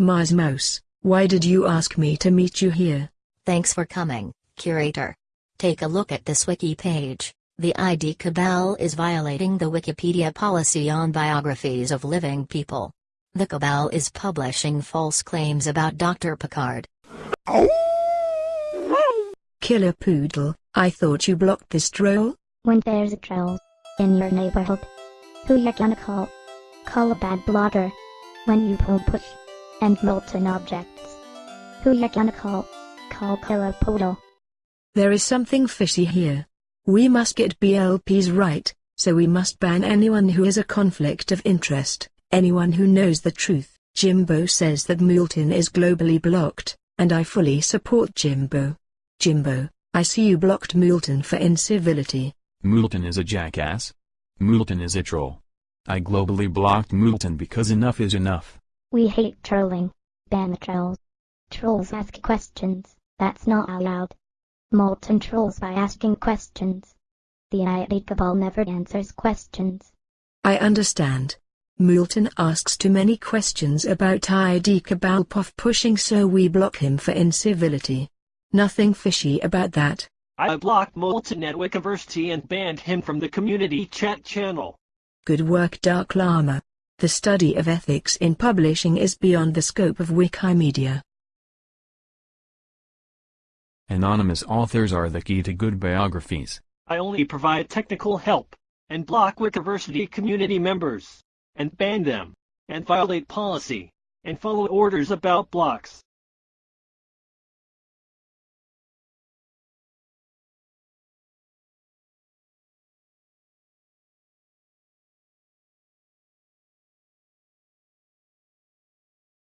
Mars Mouse, why did you ask me to meet you here? Thanks for coming, curator. Take a look at this wiki page. The ID Cabal is violating the Wikipedia policy on biographies of living people. The Cabal is publishing false claims about Dr. Picard. Killer Poodle, I thought you blocked this troll? When there's a troll in your neighborhood, who you gonna call? Call a bad blogger. When you pull push and Moulton objects, who you gonna call? Call Killer Poodle. There is something fishy here. We must get BLPs right, so we must ban anyone who has a conflict of interest, anyone who knows the truth. Jimbo says that Moulton is globally blocked, and I fully support Jimbo. Jimbo, I see you blocked Moulton for incivility. Moulton is a jackass. Moulton is a troll. I globally blocked Moulton because enough is enough. We hate trolling. Ban the trolls. Trolls ask questions, that's not allowed. Moulton trolls by asking questions. The ID Cabal never answers questions. I understand. Moulton asks too many questions about ID Cabal puff pushing so we block him for incivility. Nothing fishy about that. I blocked Moulton at Wikiversity and banned him from the community chat channel. Good work Darklama. The study of ethics in publishing is beyond the scope of Wikimedia. Anonymous authors are the key to good biographies. I only provide technical help, and block Wikiversity community members, and ban them, and violate policy, and follow orders about blocks.